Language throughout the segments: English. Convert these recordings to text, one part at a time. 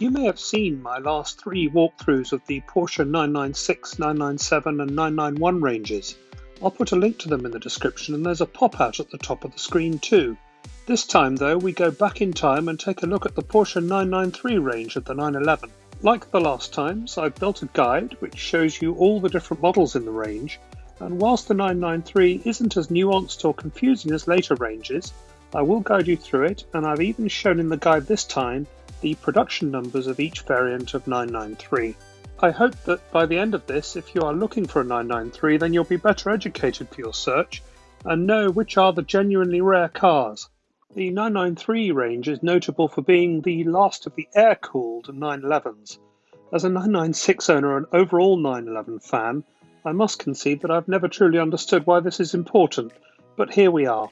You may have seen my last three walkthroughs of the Porsche 996, 997 and 991 ranges. I'll put a link to them in the description and there's a pop-out at the top of the screen too. This time though, we go back in time and take a look at the Porsche 993 range of the 911. Like the last times, I've built a guide which shows you all the different models in the range, and whilst the 993 isn't as nuanced or confusing as later ranges, I will guide you through it, and I've even shown in the guide this time the production numbers of each variant of 993. I hope that by the end of this, if you are looking for a 993, then you'll be better educated for your search and know which are the genuinely rare cars. The 993 range is notable for being the last of the air-cooled 911s. As a 996 owner and overall 911 fan, I must concede that I've never truly understood why this is important, but here we are.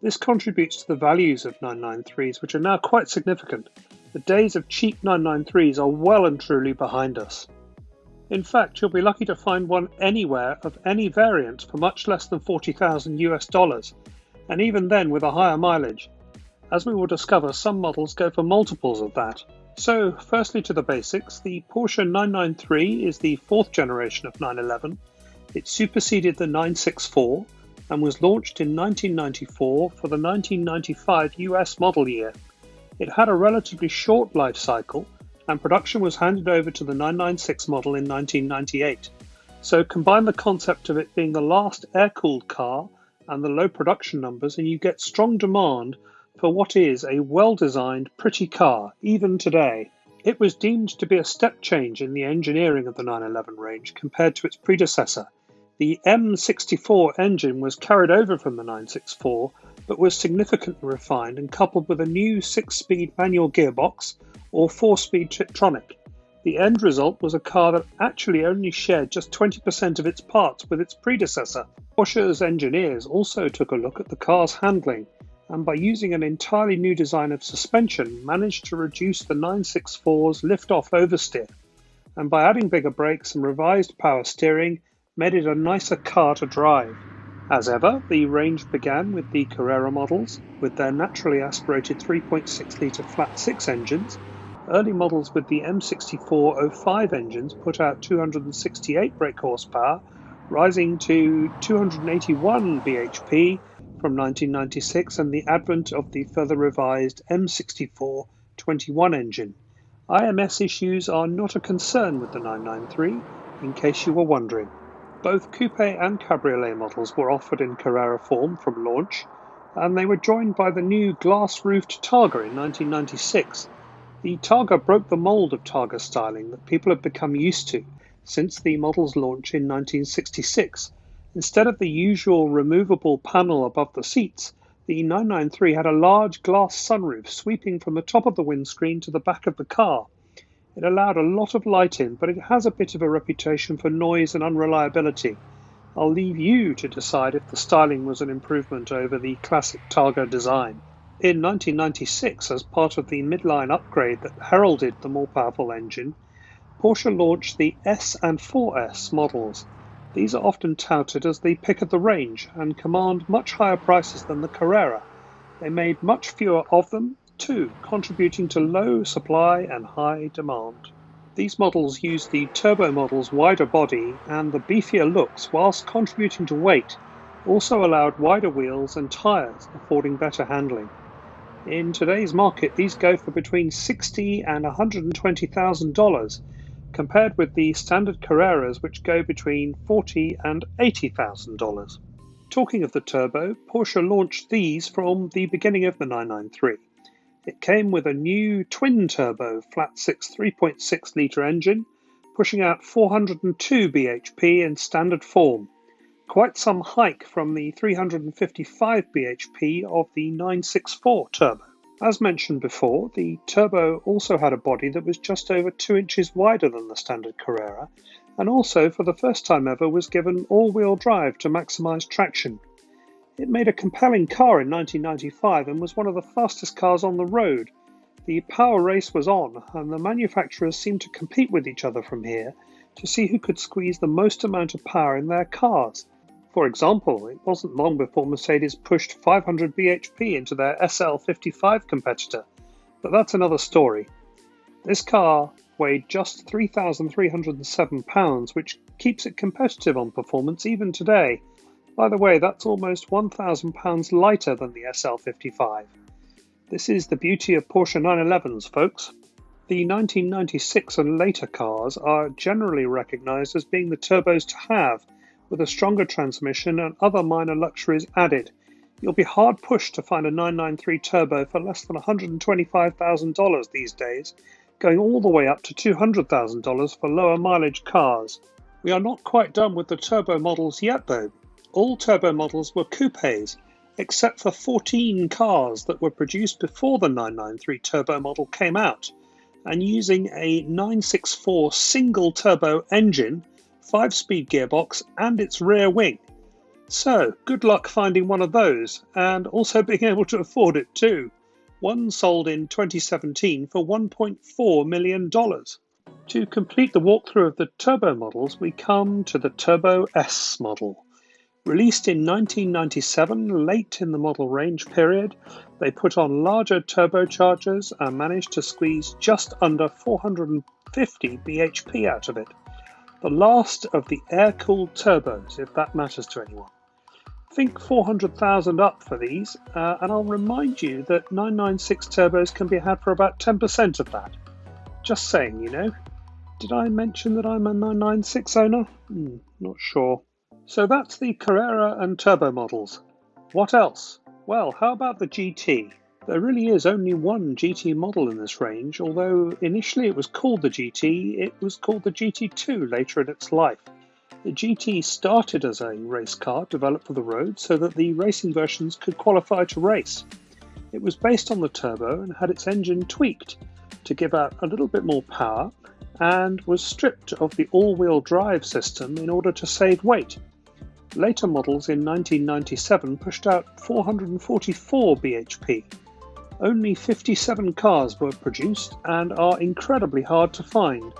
This contributes to the values of 993s, which are now quite significant. The days of cheap 993s are well and truly behind us. In fact, you'll be lucky to find one anywhere of any variant for much less than 40,000 US dollars, and even then with a higher mileage. As we will discover, some models go for multiples of that. So, firstly to the basics, the Porsche 993 is the fourth generation of 911. It superseded the 964 and was launched in 1994 for the 1995 US model year. It had a relatively short life cycle, and production was handed over to the 996 model in 1998. So combine the concept of it being the last air-cooled car and the low production numbers and you get strong demand for what is a well-designed, pretty car, even today. It was deemed to be a step change in the engineering of the 911 range compared to its predecessor, the M64 engine was carried over from the 964 but was significantly refined and coupled with a new 6-speed manual gearbox or 4-speed Tiptronic. The end result was a car that actually only shared just 20% of its parts with its predecessor. Porsche's engineers also took a look at the car's handling and by using an entirely new design of suspension managed to reduce the 964's lift-off oversteer. And by adding bigger brakes and revised power steering, made it a nicer car to drive. As ever, the range began with the Carrera models, with their naturally aspirated 3.6 litre flat 6 engines. Early models with the M6405 engines put out 268 brake horsepower, rising to 281 bhp from 1996 and the advent of the further revised M64 21 engine. IMS issues are not a concern with the 993, in case you were wondering. Both coupe and cabriolet models were offered in Carrera form from launch, and they were joined by the new glass-roofed Targa in 1996. The Targa broke the mold of Targa styling that people have become used to since the model's launch in 1966. Instead of the usual removable panel above the seats, the 993 had a large glass sunroof sweeping from the top of the windscreen to the back of the car. It allowed a lot of light in, but it has a bit of a reputation for noise and unreliability. I'll leave you to decide if the styling was an improvement over the classic Targa design. In 1996, as part of the midline upgrade that heralded the more powerful engine, Porsche launched the S and 4S models. These are often touted as the pick of the range and command much higher prices than the Carrera. They made much fewer of them Two, contributing to low supply and high demand. These models used the turbo model's wider body and the beefier looks whilst contributing to weight, also allowed wider wheels and tyres, affording better handling. In today's market, these go for between 60 and $120,000, compared with the standard Carreras, which go between 40 and $80,000. Talking of the turbo, Porsche launched these from the beginning of the 993. It came with a new twin-turbo flat-six 3.6 litre engine, pushing out 402 bhp in standard form, quite some hike from the 355 bhp of the 964 turbo. As mentioned before, the turbo also had a body that was just over 2 inches wider than the standard Carrera, and also for the first time ever was given all-wheel drive to maximise traction. It made a compelling car in 1995 and was one of the fastest cars on the road. The power race was on, and the manufacturers seemed to compete with each other from here to see who could squeeze the most amount of power in their cars. For example, it wasn't long before Mercedes pushed 500 bhp into their SL55 competitor, but that's another story. This car weighed just 3,307 pounds, which keeps it competitive on performance even today. By the way, that's almost 1,000 pounds lighter than the SL55. This is the beauty of Porsche 911s, folks. The 1996 and later cars are generally recognised as being the turbos to have, with a stronger transmission and other minor luxuries added. You'll be hard pushed to find a 993 turbo for less than $125,000 these days, going all the way up to $200,000 for lower mileage cars. We are not quite done with the turbo models yet, though. All turbo models were coupes, except for 14 cars that were produced before the 993 turbo model came out and using a 964 single turbo engine, 5 speed gearbox, and its rear wing. So, good luck finding one of those and also being able to afford it too. One sold in 2017 for $1.4 million. To complete the walkthrough of the turbo models, we come to the Turbo S model. Released in 1997, late in the model range period, they put on larger turbochargers and managed to squeeze just under 450 bhp out of it. The last of the air cooled turbos, if that matters to anyone. Think 400,000 up for these, uh, and I'll remind you that 996 turbos can be had for about 10% of that. Just saying, you know. Did I mention that I'm a 996 owner? Hmm, not sure. So that's the Carrera and Turbo models. What else? Well, how about the GT? There really is only one GT model in this range, although initially it was called the GT, it was called the GT2 later in its life. The GT started as a race car developed for the road so that the racing versions could qualify to race. It was based on the turbo and had its engine tweaked to give out a little bit more power and was stripped of the all wheel drive system in order to save weight. Later models in 1997 pushed out 444 bhp. Only 57 cars were produced and are incredibly hard to find.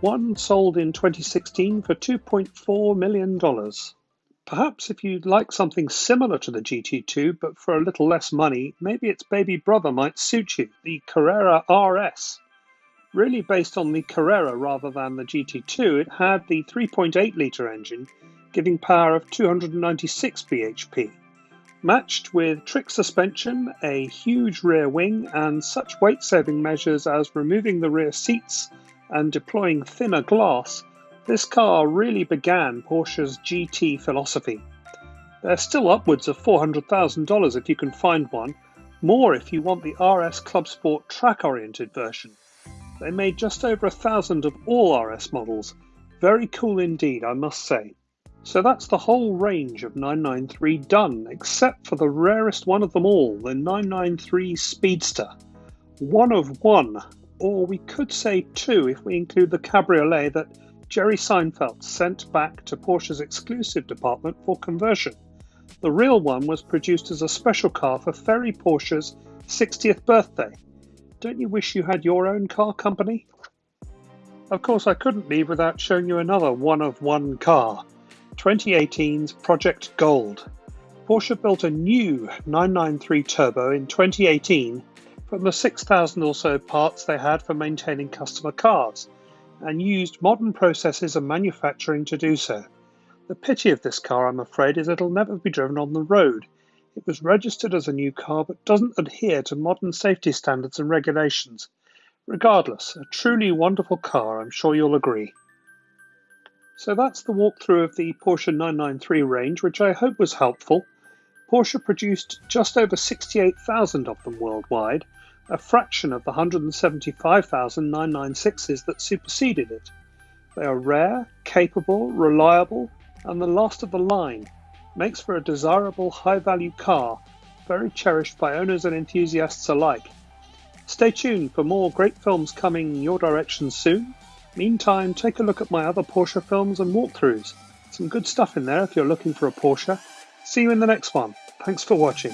One sold in 2016 for $2.4 million. Perhaps if you'd like something similar to the GT2 but for a little less money, maybe its baby brother might suit you, the Carrera RS. Really based on the Carrera rather than the GT2, it had the 3.8 litre engine giving power of 296 bhp. Matched with trick suspension, a huge rear wing, and such weight saving measures as removing the rear seats and deploying thinner glass, this car really began Porsche's GT philosophy. They're still upwards of $400,000 if you can find one, more if you want the RS Club Sport track oriented version. They made just over a thousand of all RS models. Very cool indeed, I must say. So that's the whole range of 993 done, except for the rarest one of them all, the 993 Speedster. One of one, or we could say two if we include the cabriolet that Jerry Seinfeld sent back to Porsche's exclusive department for conversion. The real one was produced as a special car for Ferry Porsche's 60th birthday. Don't you wish you had your own car company? Of course, I couldn't leave without showing you another one of one car. 2018's Project Gold. Porsche built a new 993 Turbo in 2018 from the 6,000 or so parts they had for maintaining customer cars and used modern processes and manufacturing to do so. The pity of this car, I'm afraid, is it'll never be driven on the road. It was registered as a new car but doesn't adhere to modern safety standards and regulations. Regardless, a truly wonderful car, I'm sure you'll agree. So that's the walkthrough of the Porsche 993 range, which I hope was helpful. Porsche produced just over 68,000 of them worldwide, a fraction of the 175,000 996s that superseded it. They are rare, capable, reliable, and the last of the line. Makes for a desirable high value car, very cherished by owners and enthusiasts alike. Stay tuned for more great films coming your direction soon. Meantime, take a look at my other Porsche films and walkthroughs. Some good stuff in there if you're looking for a Porsche. See you in the next one. Thanks for watching.